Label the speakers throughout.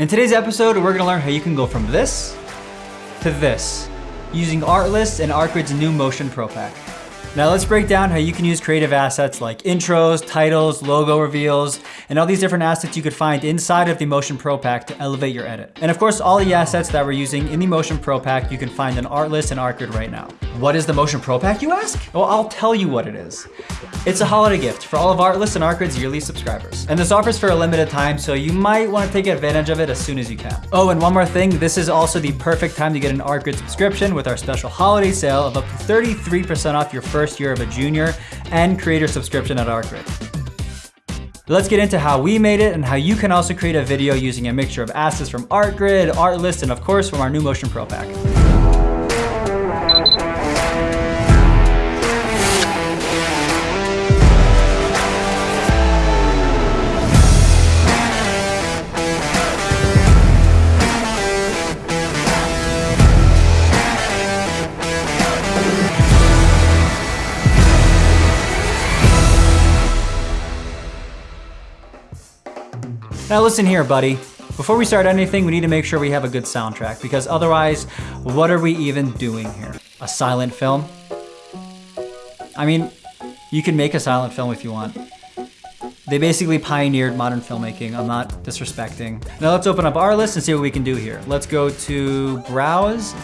Speaker 1: In today's episode, we're gonna learn how you can go from this to this using Artlist and Artgrid's new Motion Pro Pack. Now let's break down how you can use creative assets like intros, titles, logo reveals, and all these different assets you could find inside of the Motion Pro Pack to elevate your edit. And of course, all the assets that we're using in the Motion Pro Pack, you can find in Artlist and Artgrid right now. What is the Motion Pro Pack, you ask? Well, I'll tell you what it is. It's a holiday gift for all of Artlist and Artgrid's yearly subscribers. And this offers for a limited time, so you might want to take advantage of it as soon as you can. Oh, and one more thing, this is also the perfect time to get an Artgrid subscription with our special holiday sale of up to 33% off your first first year of a junior and creator subscription at Artgrid. Let's get into how we made it and how you can also create a video using a mixture of assets from Artgrid, Artlist, and of course from our new Motion Pro Pack. Now listen here, buddy. Before we start anything, we need to make sure we have a good soundtrack because otherwise, what are we even doing here? A silent film? I mean, you can make a silent film if you want. They basically pioneered modern filmmaking. I'm not disrespecting. Now let's open up Artlist and see what we can do here. Let's go to browse.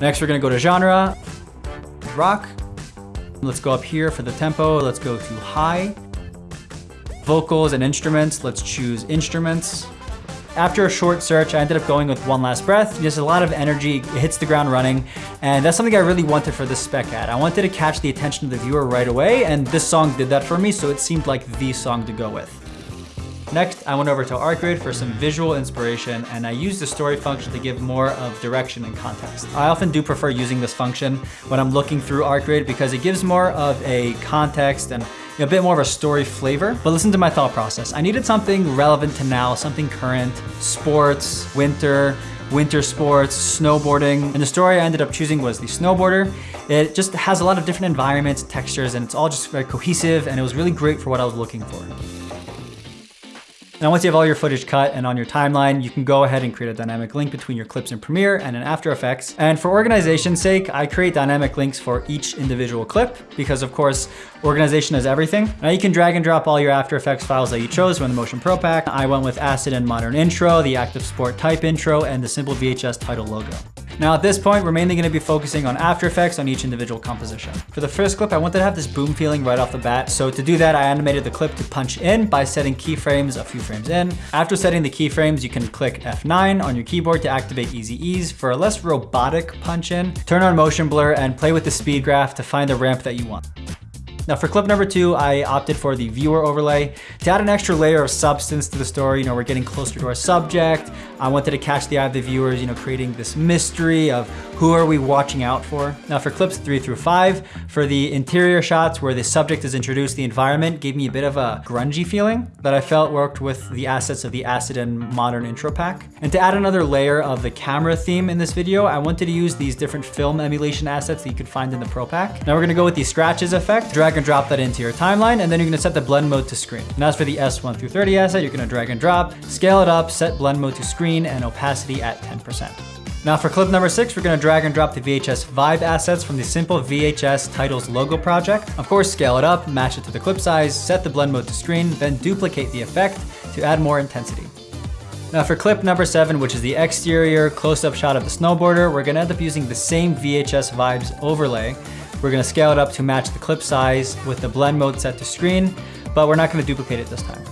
Speaker 1: Next, we're gonna go to genre, rock. Let's go up here for the tempo. Let's go to high. Vocals and instruments, let's choose instruments. After a short search, I ended up going with One Last Breath. There's a lot of energy, it hits the ground running, and that's something I really wanted for this spec ad. I wanted to catch the attention of the viewer right away, and this song did that for me, so it seemed like the song to go with. Next, I went over to Artgrid for some visual inspiration and I used the story function to give more of direction and context. I often do prefer using this function when I'm looking through Artgrid because it gives more of a context and a bit more of a story flavor. But listen to my thought process. I needed something relevant to now, something current, sports, winter, winter sports, snowboarding. And the story I ended up choosing was the snowboarder. It just has a lot of different environments, textures, and it's all just very cohesive and it was really great for what I was looking for. Now, once you have all your footage cut and on your timeline, you can go ahead and create a dynamic link between your clips in Premiere and in After Effects. And for organization's sake, I create dynamic links for each individual clip because of course, organization is everything. Now you can drag and drop all your After Effects files that you chose from the Motion Pro Pack. I went with Acid and Modern Intro, the Active Sport Type Intro, and the simple VHS title logo. Now at this point, we're mainly gonna be focusing on After Effects on each individual composition. For the first clip, I wanted to have this boom feeling right off the bat. So to do that, I animated the clip to punch in by setting keyframes a few frames in. After setting the keyframes, you can click F9 on your keyboard to activate Easy Ease for a less robotic punch in. Turn on motion blur and play with the speed graph to find the ramp that you want. Now for clip number two, I opted for the viewer overlay to add an extra layer of substance to the story. You know, we're getting closer to our subject. I wanted to catch the eye of the viewers, you know, creating this mystery of who are we watching out for. Now for clips three through five, for the interior shots where the subject is introduced, the environment gave me a bit of a grungy feeling that I felt worked with the assets of the Acid and Modern intro pack. And to add another layer of the camera theme in this video, I wanted to use these different film emulation assets that you could find in the Pro Pack. Now we're gonna go with the scratches effect, drag and drop that into your timeline, and then you're gonna set the blend mode to screen. And as for the S1 through 30 asset, you're gonna drag and drop, scale it up, set blend mode to screen, and opacity at 10%. Now for clip number six, we're gonna drag and drop the VHS Vibe assets from the simple VHS titles logo project. Of course, scale it up, match it to the clip size, set the blend mode to screen, then duplicate the effect to add more intensity. Now for clip number seven, which is the exterior close-up shot of the snowboarder, we're gonna end up using the same VHS Vibes overlay, we're gonna scale it up to match the clip size with the blend mode set to screen, but we're not gonna duplicate it this time.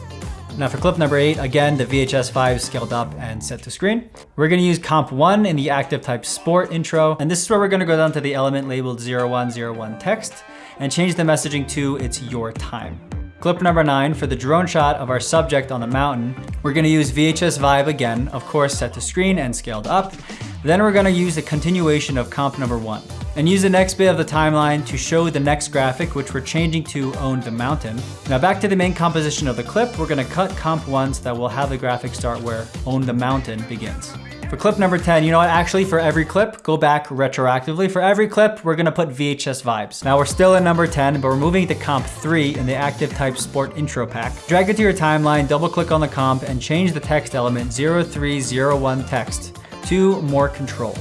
Speaker 1: Now for clip number eight, again, the VHS Vibe scaled up and set to screen. We're gonna use comp one in the active type sport intro. And this is where we're gonna go down to the element labeled 0101 text and change the messaging to it's your time. Clip number nine, for the drone shot of our subject on the mountain, we're gonna use VHS Vibe again, of course set to screen and scaled up. Then we're gonna use a continuation of comp number one and use the next bit of the timeline to show the next graphic, which we're changing to Own the Mountain. Now back to the main composition of the clip, we're gonna cut comp one so that we'll have the graphic start where Own the Mountain begins. For clip number 10, you know what? Actually, for every clip, go back retroactively. For every clip, we're gonna put VHS vibes. Now we're still in number 10, but we're moving to comp 3 in the Active Type Sport intro pack. Drag it to your timeline, double click on the comp, and change the text element 0301 text to more control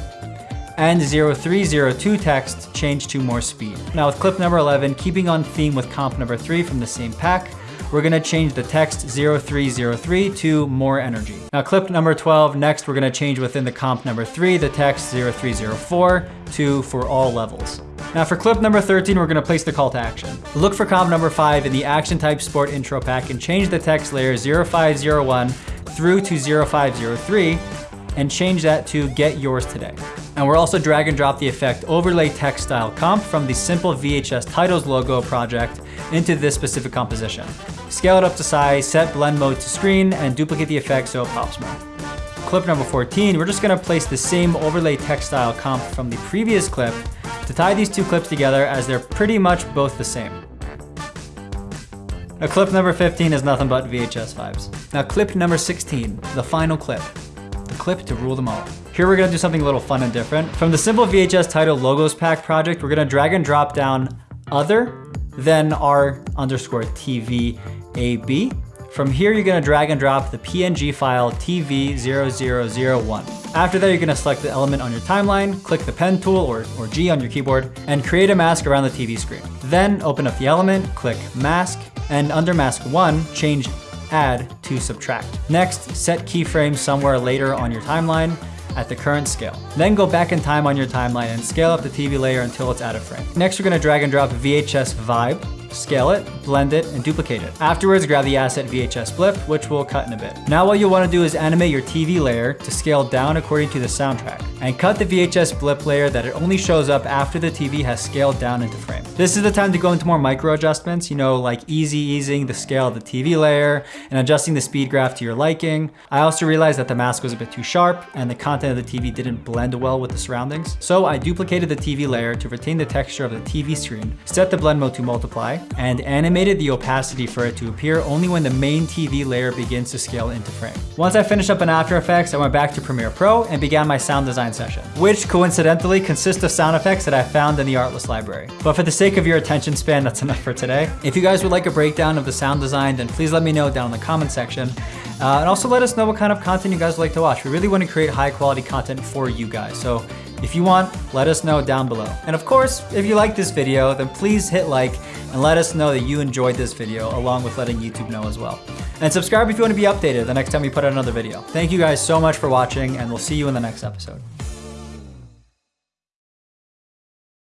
Speaker 1: and 0302 text change to more speed. Now with clip number 11, keeping on theme with comp number 3 from the same pack, we're gonna change the text 0303 to more energy. Now clip number 12, next we're gonna change within the comp number 3 the text 0304 to for all levels. Now for clip number 13, we're gonna place the call to action. Look for comp number 5 in the action type sport intro pack and change the text layer 0501 through to 0503 and change that to get yours today. And we're also drag and drop the effect overlay text style comp from the simple VHS titles logo project into this specific composition. Scale it up to size, set blend mode to screen, and duplicate the effect so it pops more. Clip number 14, we're just gonna place the same overlay text style comp from the previous clip to tie these two clips together as they're pretty much both the same. Now clip number 15 is nothing but VHS vibes. Now clip number 16, the final clip clip to rule them all. Here we're gonna do something a little fun and different. From the simple VHS title logos pack project, we're gonna drag and drop down other, then R underscore TV AB. From here, you're gonna drag and drop the PNG file TV0001. After that, you're gonna select the element on your timeline, click the pen tool or, or G on your keyboard, and create a mask around the TV screen. Then open up the element, click mask, and under mask one, change add to subtract. Next, set keyframes somewhere later on your timeline at the current scale. Then go back in time on your timeline and scale up the TV layer until it's out of frame. Next, we're gonna drag and drop VHS Vibe scale it, blend it, and duplicate it. Afterwards, grab the asset VHS blip, which we'll cut in a bit. Now what you'll wanna do is animate your TV layer to scale down according to the soundtrack, and cut the VHS blip layer that it only shows up after the TV has scaled down into frame. This is the time to go into more micro adjustments, you know, like easy easing the scale of the TV layer and adjusting the speed graph to your liking. I also realized that the mask was a bit too sharp and the content of the TV didn't blend well with the surroundings. So I duplicated the TV layer to retain the texture of the TV screen, set the blend mode to multiply, and animated the opacity for it to appear only when the main TV layer begins to scale into frame. Once I finished up in After Effects, I went back to Premiere Pro and began my sound design session, which coincidentally consists of sound effects that I found in the Artlist library. But for the sake of your attention span, that's enough for today. If you guys would like a breakdown of the sound design, then please let me know down in the comment section. Uh, and also let us know what kind of content you guys would like to watch. We really want to create high quality content for you guys. So if you want, let us know down below. And of course, if you like this video, then please hit like and let us know that you enjoyed this video along with letting YouTube know as well. And subscribe if you want to be updated the next time we put out another video. Thank you guys so much for watching and we'll see you in the next episode.